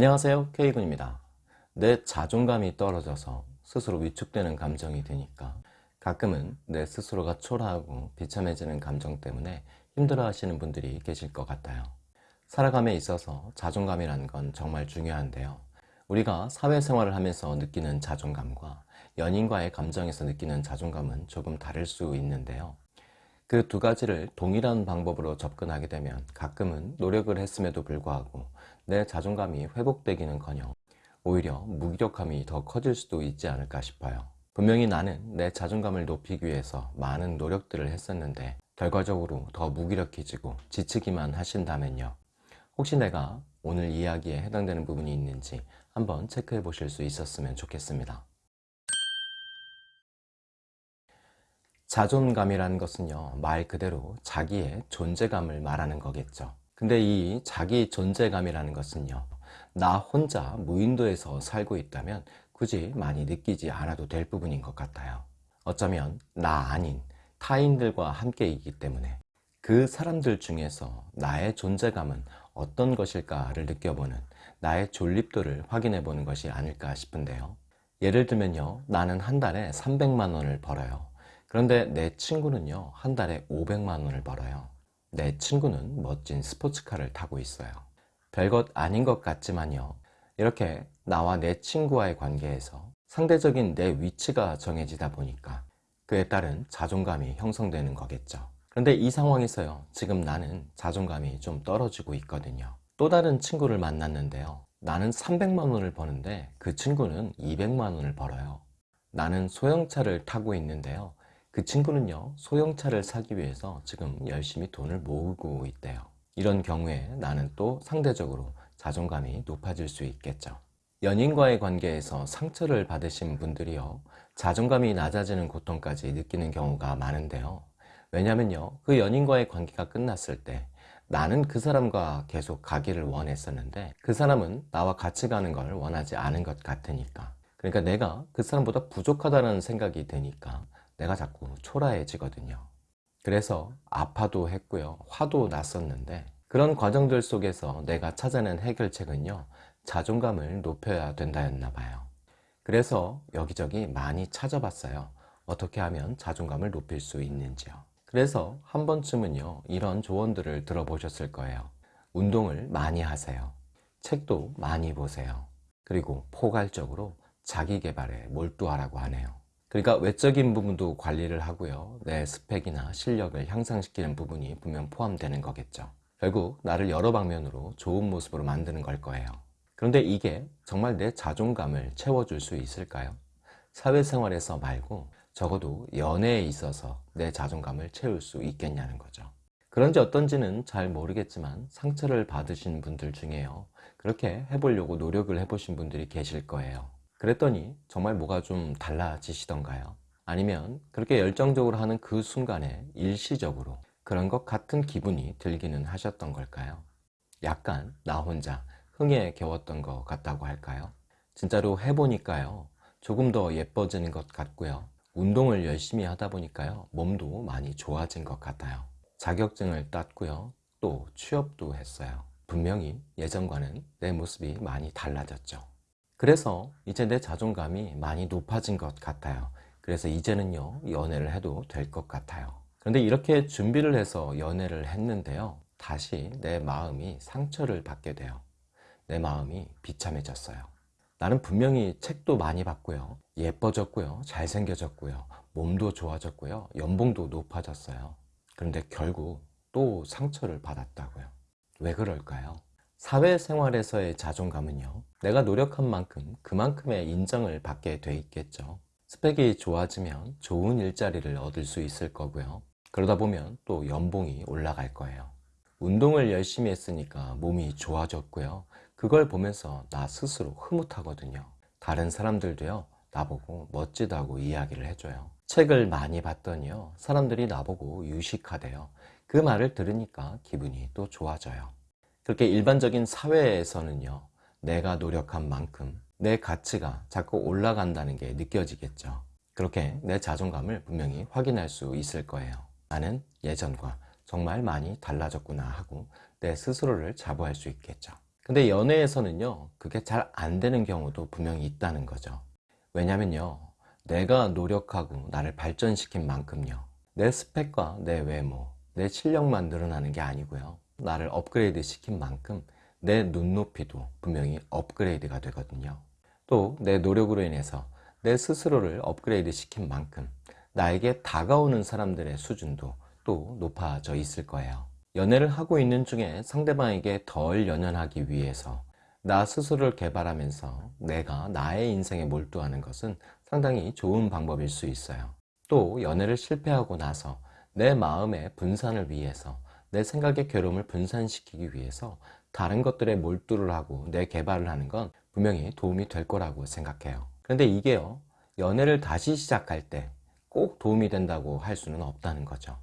안녕하세요 K군입니다. 내 자존감이 떨어져서 스스로 위축되는 감정이 드니까 가끔은 내 스스로가 초라하고 비참해지는 감정 때문에 힘들어 하시는 분들이 계실 것 같아요. 살아감에 있어서 자존감이란 건 정말 중요한데요. 우리가 사회생활을 하면서 느끼는 자존감과 연인과의 감정에서 느끼는 자존감은 조금 다를 수 있는데요 그 두 가지를 동일한 방법으로 접근하게 되면 가끔은 노력을 했음에도 불구하고 내 자존감이 회복되기는커녕 오히려 무기력함이 더 커질 수도 있지 않을까 싶어요. 분명히 나는 내 자존감을 높이기 위해서 많은 노력들을 했었는데 결과적으로 더 무기력해지고 지치기만 하신다면요. 혹시 내가 오늘 이야기에 해당되는 부분이 있는지 한번 체크해 보실 수 있었으면 좋겠습니다 자존감이라는 것은요 말 그대로 자기의 존재감을 말하는 거겠죠. 근데 이 자기 존재감이라는 것은요 나 혼자 무인도에서 살고 있다면 굳이 많이 느끼지 않아도 될 부분인 것 같아요. 어쩌면 나 아닌 타인들과 함께 있기 때문에 그 사람들 중에서 나의 존재감은 어떤 것일까를 느껴보는 나의 존립도를 확인해 보는 것이 아닐까 싶은데요. 예를 들면요 나는 한 달에 300만 원을 벌어요 그런데 내 친구는요 한 달에 500만 원을 벌어요. 내 친구는 멋진 스포츠카를 타고 있어요. 별것 아닌 것 같지만요. 이렇게 나와 내 친구와의 관계에서 상대적인 내 위치가 정해지다 보니까 그에 따른 자존감이 형성되는 거겠죠. 그런데 이 상황에서요 지금 나는 자존감이 좀 떨어지고 있거든요. 또 다른 친구를 만났는데요. 나는 300만 원을 버는데 그 친구는 200만 원을 벌어요. 나는 소형차를 타고 있는데요 그 친구는요 소형차를 사기 위해서 지금 열심히 돈을 모으고 있대요. 이런 경우에 나는 또 상대적으로 자존감이 높아질 수 있겠죠. 연인과의 관계에서 상처를 받으신 분들이요 자존감이 낮아지는 고통까지 느끼는 경우가 많은데요. 왜냐면요 그 연인과의 관계가 끝났을 때 나는 그 사람과 계속 가기를 원했었는데 그 사람은 나와 같이 가는 걸 원하지 않은 것 같으니까. 그러니까 내가 그 사람보다 부족하다는 생각이 드니까 내가 자꾸 초라해지거든요. 그래서 아파도 했고요. 화도 났었는데 그런 과정들 속에서 내가 찾아낸 해결책은요. 자존감을 높여야 된다였나 봐요. 그래서 여기저기 많이 찾아봤어요. 어떻게 하면 자존감을 높일 수 있는지요. 그래서 한 번쯤은요. 이런 조언들을 들어보셨을 거예요. 운동을 많이 하세요. 책도 많이 보세요. 그리고 포괄적으로 자기개발에 몰두하라고 하네요 그러니까 외적인 부분도 관리를 하고요. 내 스펙이나 실력을 향상시키는 부분이 분명 포함되는 거겠죠. 결국 나를 여러 방면으로 좋은 모습으로 만드는 걸 거예요. 그런데 이게 정말 내 자존감을 채워줄 수 있을까요? 사회생활에서 말고 적어도 연애에 있어서 내 자존감을 채울 수 있겠냐는 거죠. 그런지 어떤지는 잘 모르겠지만 상처를 받으신 분들 중에요. 그렇게 해보려고 노력을 해보신 분들이 계실 거예요 그랬더니 정말 뭐가 좀 달라지시던가요? 아니면 그렇게 열정적으로 하는 그 순간에 일시적으로 그런 것 같은 기분이 들기는 하셨던 걸까요? 약간 나 혼자 흥에 겨웠던 것 같다고 할까요? 진짜로 해보니까요. 조금 더 예뻐지는 것 같고요. 운동을 열심히 하다 보니까요. 몸도 많이 좋아진 것 같아요. 자격증을 땄고요. 또 취업도 했어요. 분명히 예전과는 내 모습이 많이 달라졌죠 그래서 이제 내 자존감이 많이 높아진 것 같아요. 그래서 이제는요 연애를 해도 될 것 같아요. 그런데 이렇게 준비를 해서 연애를 했는데요 다시 내 마음이 상처를 받게 돼요. 내 마음이 비참해졌어요. 나는 분명히 책도 많이 봤고요 예뻐졌고요 잘생겨졌고요 몸도 좋아졌고요 연봉도 높아졌어요. 그런데 결국 또 상처를 받았다고요. 왜 그럴까요? 사회생활에서의 자존감은요 내가 노력한 만큼 그만큼의 인정을 받게 돼 있겠죠. 스펙이 좋아지면 좋은 일자리를 얻을 수 있을 거고요. 그러다 보면 또 연봉이 올라갈 거예요. 운동을 열심히 했으니까 몸이 좋아졌고요. 그걸 보면서 나 스스로 흐뭇하거든요. 다른 사람들도요 나보고 멋지다고 이야기를 해줘요. 책을 많이 봤더니요 사람들이 나보고 유식하대요. 그 말을 들으니까 기분이 또 좋아져요 그렇게 일반적인 사회에서는요 내가 노력한 만큼 내 가치가 자꾸 올라간다는 게 느껴지겠죠. 그렇게 내 자존감을 분명히 확인할 수 있을 거예요. 나는 예전과 정말 많이 달라졌구나 하고 내 스스로를 자부할 수 있겠죠. 근데 연애에서는요, 그게 잘 안 되는 경우도 분명히 있다는 거죠. 왜냐면요, 내가 노력하고 나를 발전시킨 만큼요, 내 스펙과 내 외모, 내 실력만 늘어나는 게 아니고요, 나를 업그레이드 시킨 만큼 내 눈높이도 분명히 업그레이드가 되거든요. 또 내 노력으로 인해서 내 스스로를 업그레이드 시킨 만큼 나에게 다가오는 사람들의 수준도 또 높아져 있을 거예요. 연애를 하고 있는 중에 상대방에게 덜 연연하기 위해서 나 스스로를 개발하면서 내가 나의 인생에 몰두하는 것은 상당히 좋은 방법일 수 있어요. 또 연애를 실패하고 나서 내 마음의 분산을 위해서 내 생각의 괴로움을 분산시키기 위해서 다른 것들에 몰두를 하고 내 개발을 하는 건 분명히 도움이 될 거라고 생각해요. 그런데 이게요, 연애를 다시 시작할 때 꼭 도움이 된다고 할 수는 없다는 거죠.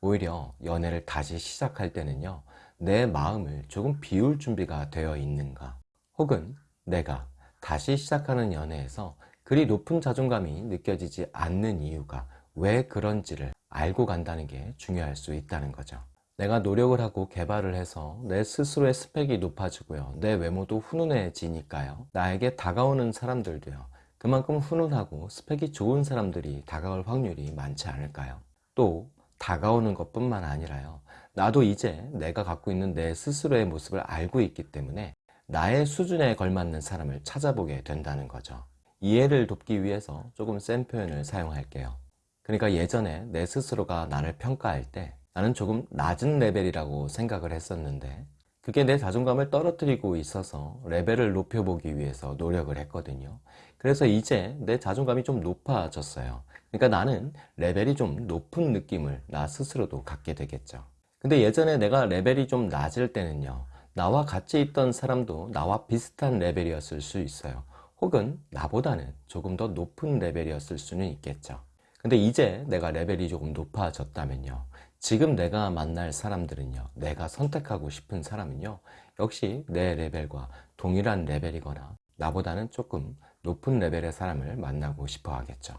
오히려 연애를 다시 시작할 때는요, 내 마음을 조금 비울 준비가 되어 있는가, 혹은 내가 다시 시작하는 연애에서 그리 높은 자존감이 느껴지지 않는 이유가 왜 그런지를 알고 간다는 게 중요할 수 있다는 거죠. 내가 노력을 하고 개발을 해서 내 스스로의 스펙이 높아지고요. 내 외모도 훈훈해지니까요. 나에게 다가오는 사람들도요. 그만큼 훈훈하고 스펙이 좋은 사람들이 다가올 확률이 많지 않을까요? 또 다가오는 것뿐만 아니라요. 나도 이제 내가 갖고 있는 내 스스로의 모습을 알고 있기 때문에 나의 수준에 걸맞는 사람을 찾아보게 된다는 거죠. 이해를 돕기 위해서 조금 센 표현을 사용할게요. 그러니까 예전에 내 스스로가 나를 평가할 때 나는 조금 낮은 레벨이라고 생각을 했었는데 그게 내 자존감을 떨어뜨리고 있어서 레벨을 높여보기 위해서 노력을 했거든요. 그래서 이제 내 자존감이 좀 높아졌어요. 그러니까 나는 레벨이 좀 높은 느낌을 나 스스로도 갖게 되겠죠. 근데 예전에 내가 레벨이 좀 낮을 때는요. 나와 같이 있던 사람도 나와 비슷한 레벨이었을 수 있어요. 혹은 나보다는 조금 더 높은 레벨이었을 수는 있겠죠. 근데 이제 내가 레벨이 조금 높아졌다면요. 지금 내가 만날 사람들은요, 내가 선택하고 싶은 사람은요, 역시 내 레벨과 동일한 레벨이거나 나보다는 조금 높은 레벨의 사람을 만나고 싶어 하겠죠.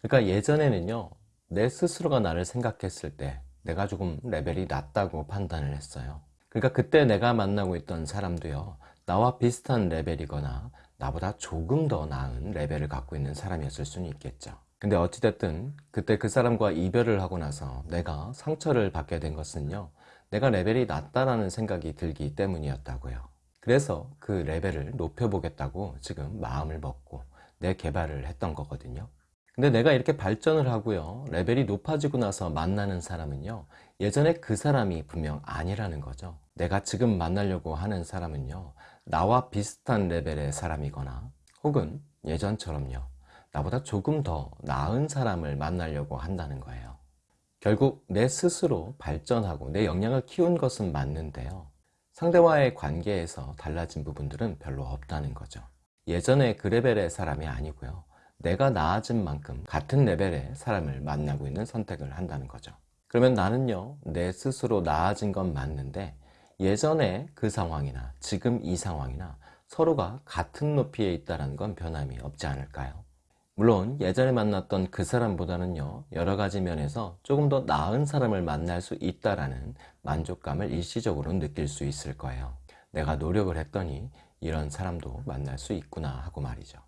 그러니까 예전에는요, 내 스스로가 나를 생각했을 때 내가 조금 레벨이 낮다고 판단을 했어요. 그러니까 그때 내가 만나고 있던 사람도요, 나와 비슷한 레벨이거나 나보다 조금 더 나은 레벨을 갖고 있는 사람이었을 수는 있겠죠. 근데 어찌됐든 그때 그 사람과 이별을 하고 나서 내가 상처를 받게 된 것은요 내가 레벨이 낮다라는 생각이 들기 때문이었다고요. 그래서 그 레벨을 높여보겠다고 지금 마음을 먹고 내 개발을 했던 거거든요. 근데 내가 이렇게 발전을 하고요 레벨이 높아지고 나서 만나는 사람은요 예전에 그 사람이 분명 아니라는 거죠. 내가 지금 만나려고 하는 사람은요 나와 비슷한 레벨의 사람이거나 혹은 예전처럼요 나보다 조금 더 나은 사람을 만나려고 한다는 거예요. 결국 내 스스로 발전하고 내 역량을 키운 것은 맞는데요. 상대와의 관계에서 달라진 부분들은 별로 없다는 거죠. 예전에 그 레벨의 사람이 아니고요. 내가 나아진 만큼 같은 레벨의 사람을 만나고 있는 선택을 한다는 거죠. 그러면 나는요, 내 스스로 나아진 건 맞는데 예전에 그 상황이나 지금 이 상황이나 서로가 같은 높이에 있다는 건 변함이 없지 않을까요? 물론 예전에 만났던 그 사람보다는요 여러 가지 면에서 조금 더 나은 사람을 만날 수 있다라는 만족감을 일시적으로 느낄 수 있을 거예요. 내가 노력을 했더니 이런 사람도 만날 수 있구나 하고 말이죠.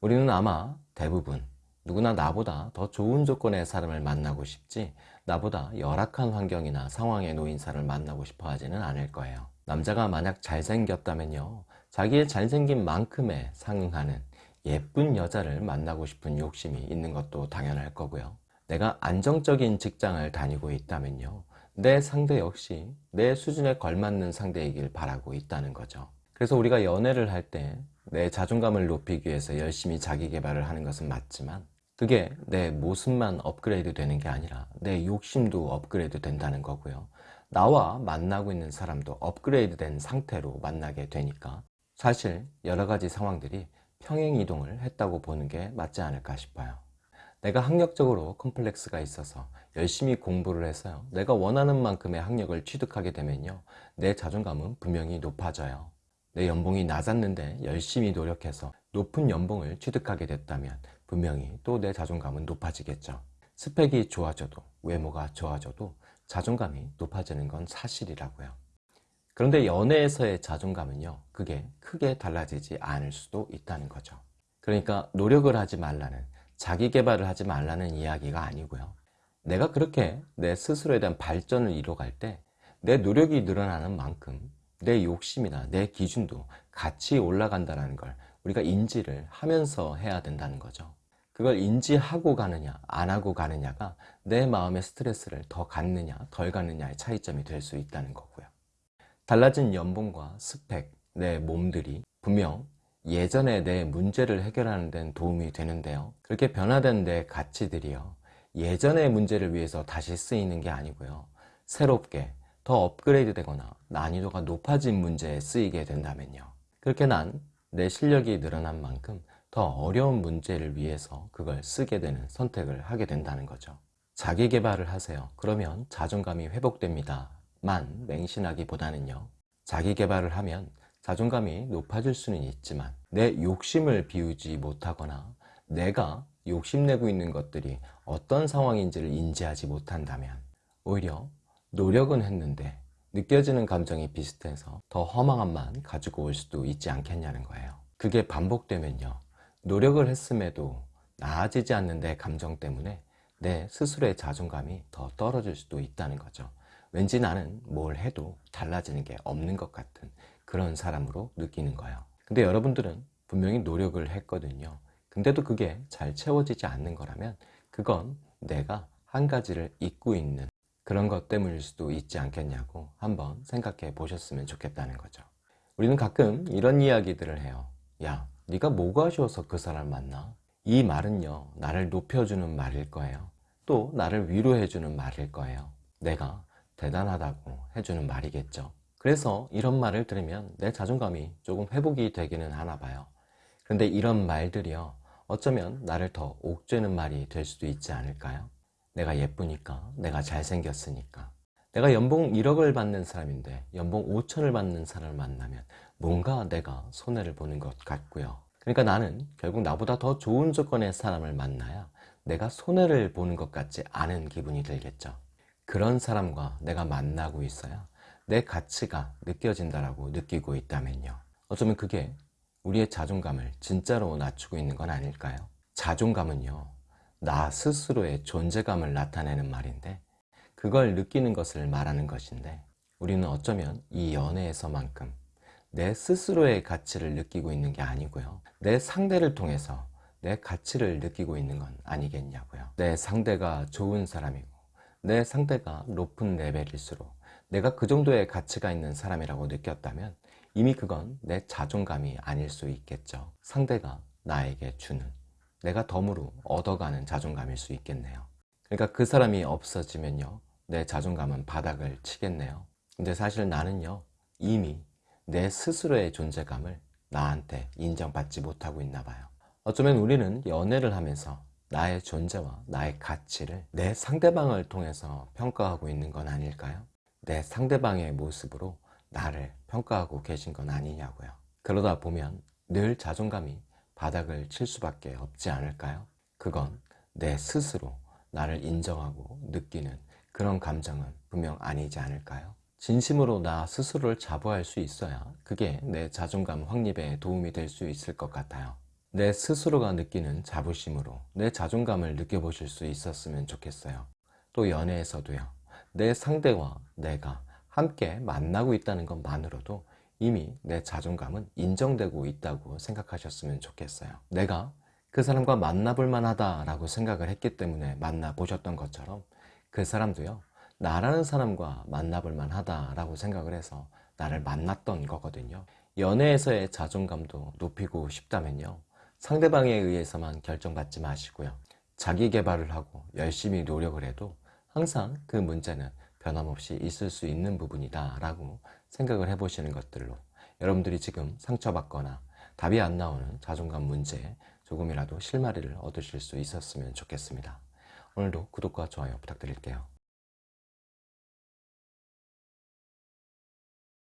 우리는 아마 대부분 누구나 나보다 더 좋은 조건의 사람을 만나고 싶지 나보다 열악한 환경이나 상황에 놓인 사람을 만나고 싶어 하지는 않을 거예요. 남자가 만약 잘생겼다면요 자기의 잘생긴 만큼에 상응하는 예쁜 여자를 만나고 싶은 욕심이 있는 것도 당연할 거고요. 내가 안정적인 직장을 다니고 있다면요. 내 상대 역시 내 수준에 걸맞는 상대이길 바라고 있다는 거죠. 그래서 우리가 연애를 할 때 내 자존감을 높이기 위해서 열심히 자기 개발을 하는 것은 맞지만 그게 내 모습만 업그레이드 되는 게 아니라 내 욕심도 업그레이드 된다는 거고요. 나와 만나고 있는 사람도 업그레이드 된 상태로 만나게 되니까 사실 여러 가지 상황들이 평행이동을 했다고 보는 게 맞지 않을까 싶어요. 내가 학력적으로 컴플렉스가 있어서 열심히 공부를 해서요. 내가 원하는 만큼의 학력을 취득하게 되면요. 내 자존감은 분명히 높아져요. 내 연봉이 낮았는데 열심히 노력해서 높은 연봉을 취득하게 됐다면 분명히 또 내 자존감은 높아지겠죠. 스펙이 좋아져도 외모가 좋아져도 자존감이 높아지는 건 사실이라고요. 그런데 연애에서의 자존감은요, 그게 크게 달라지지 않을 수도 있다는 거죠. 그러니까 노력을 하지 말라는, 자기 개발을 하지 말라는 이야기가 아니고요. 내가 그렇게 내 스스로에 대한 발전을 이뤄갈 때 내 노력이 늘어나는 만큼 내 욕심이나 내 기준도 같이 올라간다는 걸 우리가 인지를 하면서 해야 된다는 거죠. 그걸 인지하고 가느냐, 안 하고 가느냐가 내 마음의 스트레스를 더 갖느냐, 덜 갖느냐의 차이점이 될 수 있다는 거고요. 달라진 연봉과 스펙, 내 몸들이 분명 예전에 내 문제를 해결하는 데는 도움이 되는데요. 그렇게 변화된 내 가치들이요. 예전의 문제를 위해서 다시 쓰이는 게 아니고요. 새롭게 더 업그레이드 되거나 난이도가 높아진 문제에 쓰이게 된다면요. 그렇게 난 내 실력이 늘어난 만큼 더 어려운 문제를 위해서 그걸 쓰게 되는 선택을 하게 된다는 거죠. 자기 개발을 하세요. 그러면 자존감이 회복됩니다. 만 맹신하기보다는요. 자기 개발을 하면 자존감이 높아질 수는 있지만 내 욕심을 비우지 못하거나 내가 욕심내고 있는 것들이 어떤 상황인지를 인지하지 못한다면 오히려 노력은 했는데 느껴지는 감정이 비슷해서 더 허망함만 가지고 올 수도 있지 않겠냐는 거예요. 그게 반복되면요. 노력을 했음에도 나아지지 않는 내 감정 때문에 내 스스로의 자존감이 더 떨어질 수도 있다는 거죠. 왠지 나는 뭘 해도 달라지는 게 없는 것 같은 그런 사람으로 느끼는 거예요. 근데 여러분들은 분명히 노력을 했거든요. 근데도 그게 잘 채워지지 않는 거라면 그건 내가 한 가지를 잊고 있는 그런 것 때문일 수도 있지 않겠냐고 한번 생각해 보셨으면 좋겠다는 거죠. 우리는 가끔 이런 이야기들을 해요. 야, 네가 뭐가 아쉬워서 그 사람 만나? 이 말은요, 나를 높여주는 말일 거예요. 또 나를 위로해주는 말일 거예요. 내가 대단하다고 해주는 말이겠죠. 그래서 이런 말을 들으면 내 자존감이 조금 회복이 되기는 하나 봐요. 그런데 이런 말들이요, 어쩌면 나를 더 옥죄는 말이 될 수도 있지 않을까요? 내가 예쁘니까, 내가 잘생겼으니까. 내가 연봉 1억을 받는 사람인데 연봉 5천을 받는 사람을 만나면 뭔가 내가 손해를 보는 것 같고요. 그러니까 나는 결국 나보다 더 좋은 조건의 사람을 만나야 내가 손해를 보는 것 같지 않은 기분이 들겠죠. 그런 사람과 내가 만나고 있어야 내 가치가 느껴진다라고 느끼고 있다면요. 어쩌면 그게 우리의 자존감을 진짜로 낮추고 있는 건 아닐까요? 자존감은요, 나 스스로의 존재감을 나타내는 말인데, 그걸 느끼는 것을 말하는 것인데, 우리는 어쩌면 이 연애에서만큼 내 스스로의 가치를 느끼고 있는 게 아니고요. 내 상대를 통해서 내 가치를 느끼고 있는 건 아니겠냐고요. 내 상대가 좋은 사람이고, 내 상대가 높은 레벨일수록 내가 그 정도의 가치가 있는 사람이라고 느꼈다면 이미 그건 내 자존감이 아닐 수 있겠죠. 상대가 나에게 주는 내가 덤으로 얻어가는 자존감일 수 있겠네요. 그러니까 그 사람이 없어지면요. 내 자존감은 바닥을 치겠네요. 근데 사실 나는요. 이미 내 스스로의 존재감을 나한테 인정받지 못하고 있나 봐요. 어쩌면 우리는 연애를 하면서 나의 존재와 나의 가치를 내 상대방을 통해서 평가하고 있는 건 아닐까요? 내 상대방의 모습으로 나를 평가하고 계신 건 아니냐고요. 그러다 보면 늘 자존감이 바닥을 칠 수밖에 없지 않을까요? 그건 내 스스로 나를 인정하고 느끼는 그런 감정은 분명 아니지 않을까요? 진심으로 나 스스로를 자부할 수 있어야 그게 내 자존감 확립에 도움이 될 수 있을 것 같아요. 내 스스로가 느끼는 자부심으로 내 자존감을 느껴보실 수 있었으면 좋겠어요. 또 연애에서도요. 내 상대와 내가 함께 만나고 있다는 것만으로도 이미 내 자존감은 인정되고 있다고 생각하셨으면 좋겠어요. 내가 그 사람과 만나볼 만하다라고 생각을 했기 때문에 만나보셨던 것처럼 그 사람도요. 나라는 사람과 만나볼 만하다라고 생각을 해서 나를 만났던 거거든요. 연애에서의 자존감도 높이고 싶다면요. 상대방에 의해서만 결정받지 마시고요. 자기 개발을 하고 열심히 노력을 해도 항상 그 문제는 변함없이 있을 수 있는 부분이다 라고 생각을 해보시는 것들로 여러분들이 지금 상처받거나 답이 안 나오는 자존감 문제에 조금이라도 실마리를 얻으실 수 있었으면 좋겠습니다. 오늘도 구독과 좋아요 부탁드릴게요.